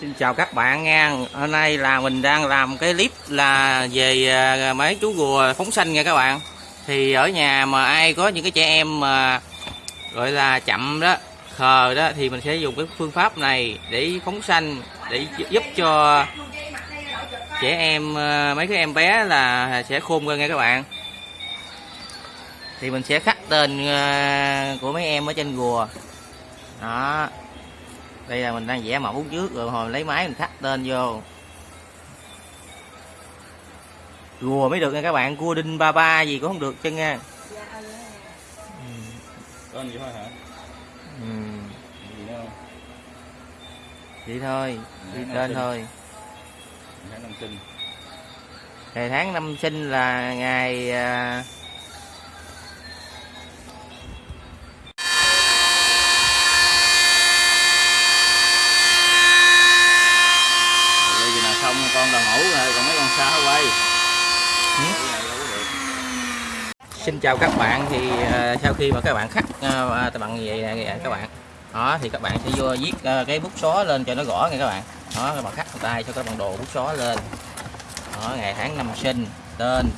Xin chào các bạn nha. Hôm nay là mình đang làm cái clip là về à, mấy chú rùa phóng xanh nha các bạn. Thì ở nhà mà ai có những cái trẻ em mà, gọi là, chậm đó, khờ đó, thì mình sẽ dùng cái phương pháp này để phóng xanh để giúp cho trẻ em à, mấy cái em bé là sẽ khôn hơn nha các bạn. Thì mình sẽ khắc tên à, của mấy em ở trên rùa. Đó đây là mình đang vẽ mẫu trước rồi hồi lấy máy mình khắc tên vô rùa mới được nha các bạn cua đinh ba ba gì cũng không được chân nha Tên gì thôi hả? ừ. Gì không? vậy thôi đi tên thôi Tháng năm sinh. ngày tháng năm sinh là ngày hổ rồi, còn mấy con sao quay. Ừ. Xin chào các bạn thì ờ, sau khi mà các bạn khắc uh, bằng như vậy nè các bạn đó thì các bạn sẽ vô viết ờ, cái bút xóa lên cho nó rõ nha các bạn đó các bạn khắc tay cho các bạn đồ bút xóa lên đó ngày tháng năm sinh tên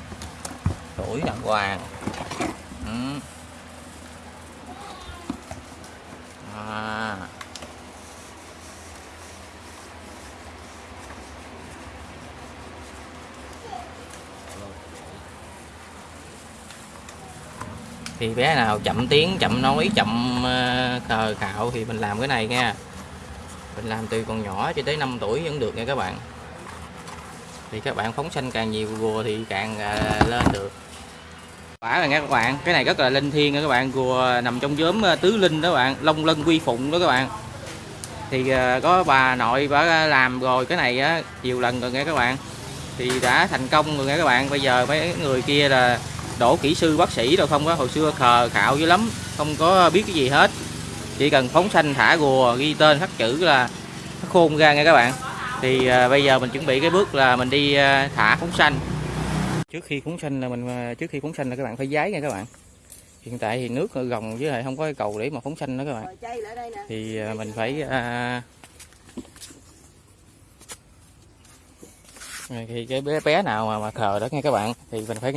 tuổi đàng hoàng ừ. Thì bé nào chậm tiếng, chậm nói, chậm cờ cạo khạo thì mình làm cái này nha. Mình làm từ còn nhỏ cho tới 5 tuổi vẫn được nha các bạn. Thì các bạn phóng sanh càng nhiều gùa thì càng ờ, lên được. Quả rồi nha các bạn, cái này rất là linh thiêng nha các bạn, gùa nằm trong nhóm ờ, tứ linh đó các bạn, long lân quy phụng đó các bạn. Thì ờ, có bà nội bà làm rồi cái này á, nhiều lần rồi nghe các bạn. Thì đã thành công rồi nghe các bạn, bây giờ mấy người kia là đổ kỹ sư bác sĩ đâu không có hồi xưa khờ khạo dữ lắm không có biết cái gì hết. Chỉ cần phóng sanh thả gùa ghi tên khắc chữ là nó khôn ra nha các bạn. Thì à, bây giờ mình chuẩn bị cái bước là mình đi à, thả phóng sanh. Trước khi phóng sanh là mình à, trước khi phóng sanh là các bạn phải giấy nha các bạn. Hiện tại thì nước gồng với lại không có cái cầu để mà phóng sanh nữa các bạn. Thì à, mình phải à, thì cái bé bé nào mà, mà khờ đó nghe các bạn. Thì mình phải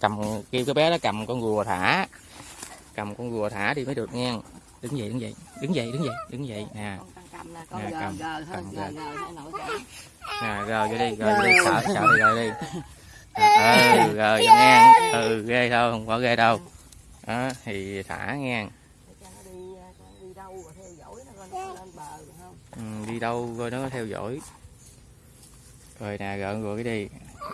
cầm kêu cái bé đó cầm con rùa thả. Cầm con rùa thả đi mới được nha đứng dậy đứng dậy. Đứng dậy đứng dậy đứng dậy. Nè. Nè, gờ cầm, gờ cầm gờ gờ. gờ gờ. nè rồi vô đi vô đi sợ sợ đi rồi đi. Ừ rồi vô nha ừ ghê đâu không có ghê đâu. Đó thì thả Để cho nó đi, đâu rồi nó ừ, theo dõi rồi nè rồi rồi cái đi.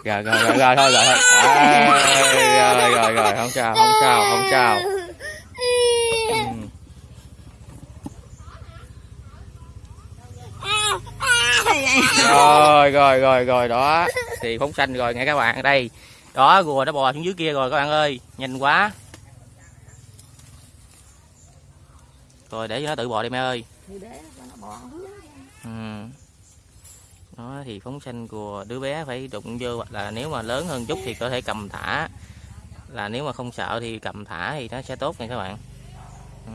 Rồi rồi rồi rồi thôi rồi thôi. À, rồi rồi rồi không sao không sao không sao. Rồi rồi rồi rồi đó. Thì phóng xanh rồi nghe các bạn đây. Đó rùa nó bò xuống dưới kia rồi các bạn ơi. Nhanh quá. Rồi để cho nó tự bò đi mẹ ơi. Ừ đó, thì phóng xanh của đứa bé phải đụng vô, hoặc là nếu mà lớn hơn chút thì có thể cầm thả là nếu mà không sợ thì cầm thả thì nó sẽ tốt nha các bạn ừ.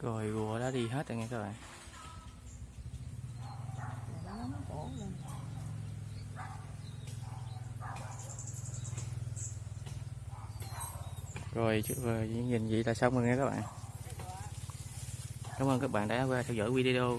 Rồi rùa đã đi hết rồi nha các bạn. Rồi rồi nhìn vậy là xong rồi nha các bạn. Cảm ơn các bạn đã qua theo dõi video